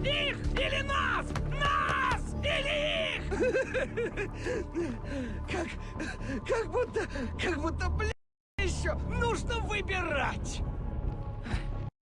Их или нас! Нас или их! Как... как будто... как будто, блин, еще нужно выбирать!